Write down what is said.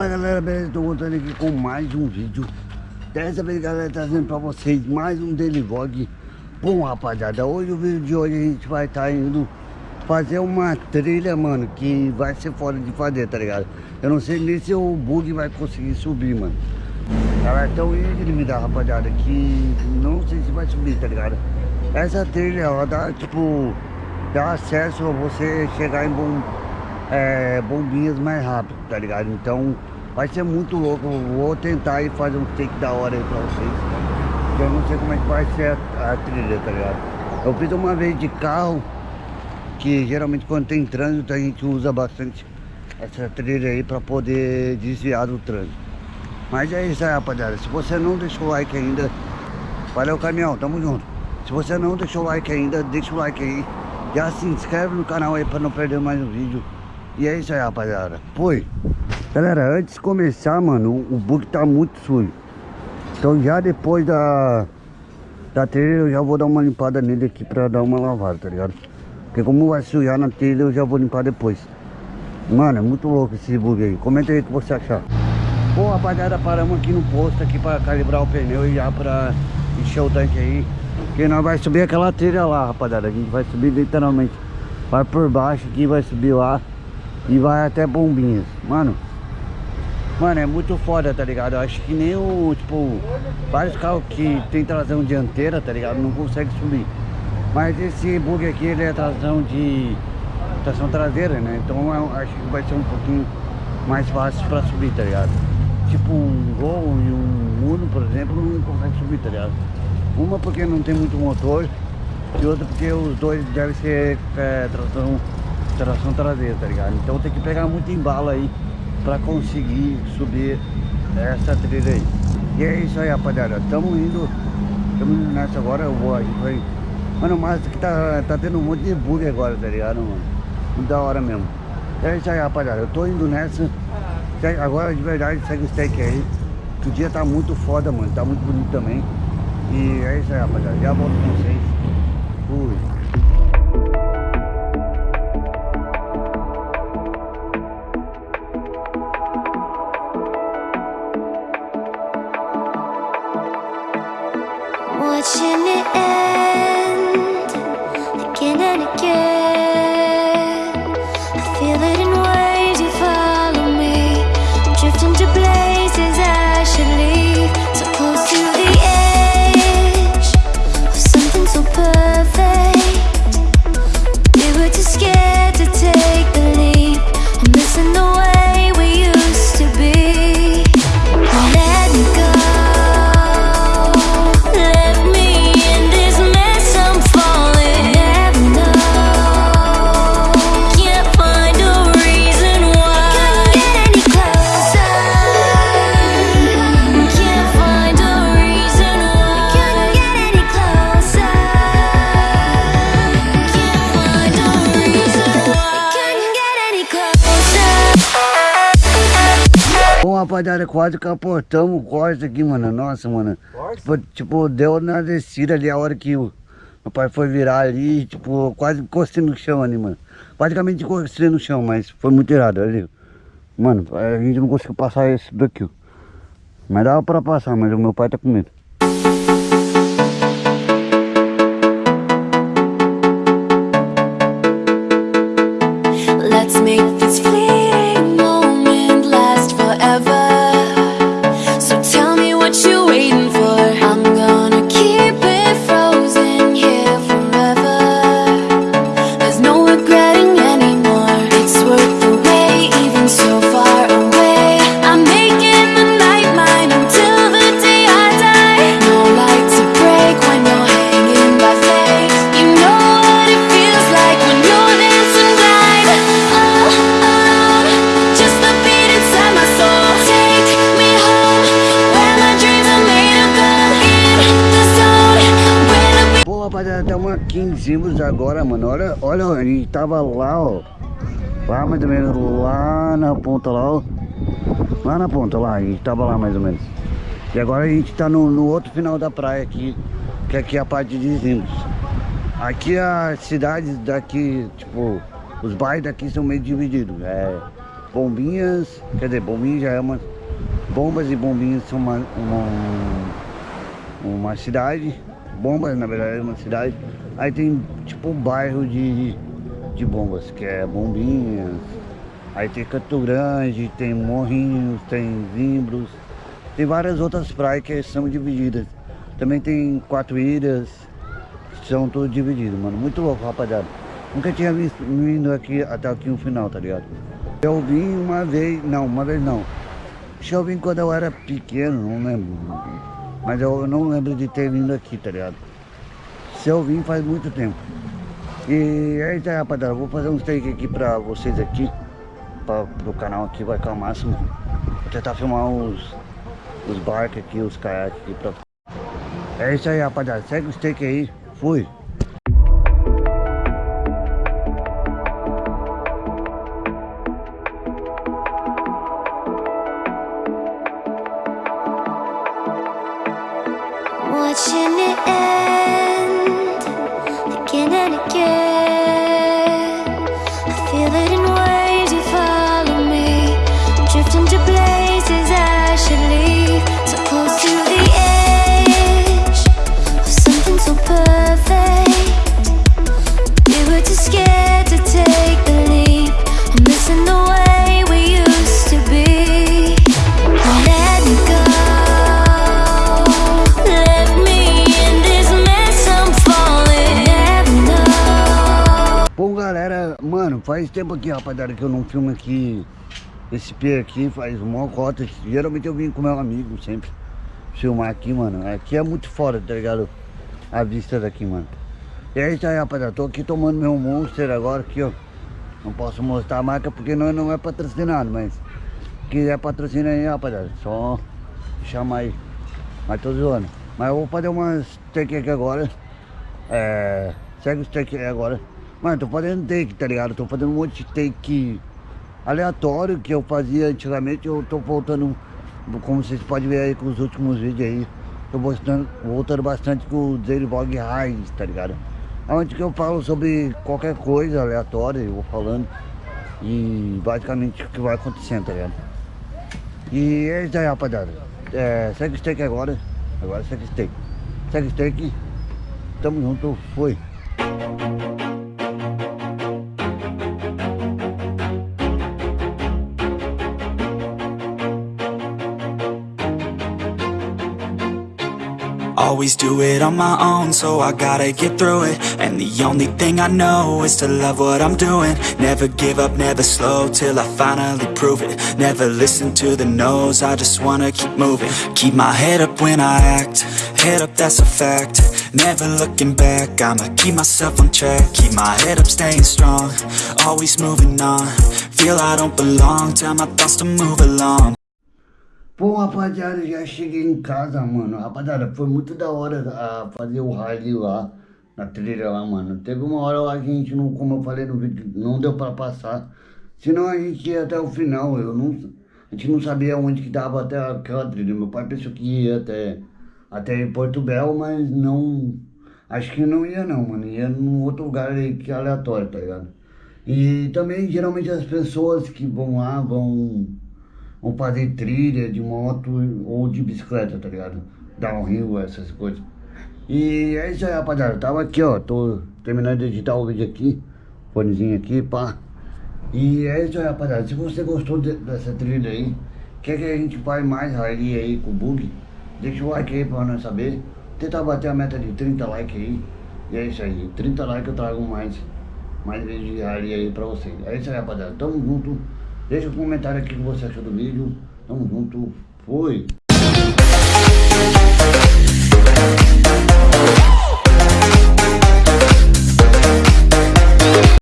Fala galera, beleza? Tô voltando aqui com mais um vídeo Dessa vez galera, trazendo pra vocês mais um daily vlog Bom rapaziada, hoje o vídeo de hoje a gente vai estar tá indo fazer uma trilha, mano Que vai ser fora de fazer, tá ligado? Eu não sei nem se o bug vai conseguir subir, mano Galera, então me dá rapaziada Que não sei se vai subir, tá ligado? Essa trilha, ela dá, tipo Dá acesso a você chegar em bom é, bombinhas mais rápido, tá ligado? Então vai ser muito louco. Vou tentar ir fazer um take da hora aí pra vocês. Eu não sei como é que vai ser a, a trilha, tá ligado? Eu fiz uma vez de carro, que geralmente quando tem trânsito a gente usa bastante essa trilha aí pra poder desviar do trânsito. Mas é isso aí, rapaziada. Se você não deixou o like ainda, valeu caminhão, tamo junto. Se você não deixou o like ainda, deixa o like aí. Já se inscreve no canal aí pra não perder mais um vídeo. E é isso aí, rapaziada. Foi. Galera, antes de começar, mano, o bug tá muito sujo. Então já depois da, da trilha eu já vou dar uma limpada nele aqui pra dar uma lavada, tá ligado? Porque como vai sujar na trilha eu já vou limpar depois. Mano, é muito louco esse bug aí. Comenta aí o que você achar. Bom, rapaziada, paramos aqui no posto aqui pra calibrar o pneu e já pra encher o tanque aí. Porque nós vai subir aquela trilha lá, rapaziada. A gente vai subir literalmente. Vai por baixo aqui, vai subir lá. E vai até Bombinhas. Mano, mano, é muito foda, tá ligado? Eu acho que nem o, tipo, vários carros que tem tração dianteira, tá ligado? Não consegue subir. Mas esse bug aqui, ele é tração de tração traseira, né? Então eu acho que vai ser um pouquinho mais fácil pra subir, tá ligado? Tipo um Gol e um Uno, por exemplo, não consegue subir, tá ligado? Uma porque não tem muito motor e outra porque os dois devem ser é, tração tração traseira, tá ligado? Então tem que pegar muito embalo aí pra conseguir subir essa trilha aí. E é isso aí, rapaziada. Tamo indo, tamo indo nessa agora, eu vou, a gente vai... Mano, mas que tá, tá tendo um monte de bug agora, tá ligado, mano? Muito da hora mesmo. É isso aí, rapaziada. Eu tô indo nessa. Agora, de verdade, segue o steak aí. O dia tá muito foda, mano. Tá muito bonito também. E é isso aí, rapaziada. Já volto com vocês. Fui. que rapaziada, quase capotamos o Corsa aqui, mano. Nossa, mano. Tipo, tipo, deu na descida ali a hora que o meu pai foi virar ali, tipo, quase encostei no chão ali, mano. Praticamente encostei no chão, mas foi muito errado ali. Mano, a gente não conseguiu passar esse daqui, ó. Mas dava pra passar, mas o meu pai tá com medo. Zimbros agora, mano. Olha, olha, a gente tava lá, ó. Lá mais ou menos, lá na ponta lá, ó. Lá na ponta, lá, a gente tava lá mais ou menos. E agora a gente tá no, no outro final da praia aqui, que aqui é a parte de Zimbros. Aqui as cidades daqui, tipo, os bairros daqui são meio divididos. É Bombinhas, quer dizer, Bombinhas já é uma... Bombas e Bombinhas são uma, uma, uma cidade. Bombas, na verdade, é uma cidade. Aí tem tipo um bairro de, de bombas, que é Bombinhas. Aí tem Canto Grande, tem Morrinhos, tem Zimbros. Tem várias outras praias que são divididas. Também tem quatro ilhas, são todas divididas, mano. Muito louco, rapaziada. Nunca tinha visto, vindo aqui até aqui no final, tá ligado? Eu vim uma vez, não, uma vez não. Acho que eu vim quando eu era pequeno, não lembro. Mas eu não lembro de ter vindo aqui, tá ligado? Se eu vim faz muito tempo. E é isso aí, rapaziada. Vou fazer um take aqui pra vocês aqui. Pra, pro canal aqui, vai ficar o máximo. Vou tentar filmar os, os barcos aqui, os caiaques aqui pra... É isso aí, rapaziada. Segue o steak aí. Fui. I didn't faz tempo aqui, rapaziada, que eu não filmo aqui esse P aqui, faz uma cota. Geralmente eu vim com meu amigo sempre filmar aqui, mano. Aqui é muito fora, tá ligado? A vista daqui, mano. E é isso aí, rapaziada. Tô aqui tomando meu Monster agora aqui, ó. Não posso mostrar a marca porque nós não é patrocinado, mas quiser patrocina aí, rapaziada. Só chama aí. Mas tô zoando. Mas eu vou fazer umas take aqui agora. É. Segue os take aí agora. Mano, tô fazendo take, tá ligado? Tô fazendo um monte de take aleatório que eu fazia antigamente. Eu tô voltando, como vocês podem ver aí com os últimos vídeos aí. Tô voltando, voltando bastante com o Daily Vlog Raiz, tá ligado? Onde que eu falo sobre qualquer coisa aleatória, eu vou falando. E basicamente o que vai acontecendo, tá ligado? E é isso aí, rapaziada. É, segue o steak agora. Agora segue o steak. Segue o steak. Tamo junto. Foi. Always do it on my own, so I gotta get through it. And the only thing I know is to love what I'm doing. Never give up, never slow, till I finally prove it. Never listen to the no's, I just wanna keep moving. Keep my head up when I act, head up that's a fact. Never looking back, I'ma keep myself on track. Keep my head up, staying strong, always moving on. Feel I don't belong, tell my thoughts to move along Bom, rapaziada, já cheguei em casa, mano. Rapaziada, foi muito da hora a fazer o rally lá, na trilha lá, mano. Teve uma hora lá que a gente, não, como eu falei no vídeo, não deu pra passar. Senão a gente ia até o final, eu não... A gente não sabia onde que dava até aquela trilha. Meu pai pensou que ia até, até Porto Belo, mas não... Acho que não ia não, mano. Ia num outro lugar aí que é aleatório, tá ligado? E também, geralmente, as pessoas que vão lá, vão vão fazer trilha de moto ou de bicicleta, tá ligado? Downhill, essas coisas. E é isso aí, rapaziada. Tava aqui, ó. Tô terminando de editar o vídeo aqui. Fonezinho aqui, pá. E é isso aí, rapaziada. Se você gostou de, dessa trilha aí, quer que a gente faz mais rally aí com o bug, deixa o like aí pra nós saber. Tentar bater a meta de 30 likes aí. E é isso aí. 30 likes eu trago mais, mais vídeos de rally aí pra vocês. É isso aí, rapaziada. Tamo junto. Deixa um comentário aqui que você achou do vídeo. Tamo junto. Fui.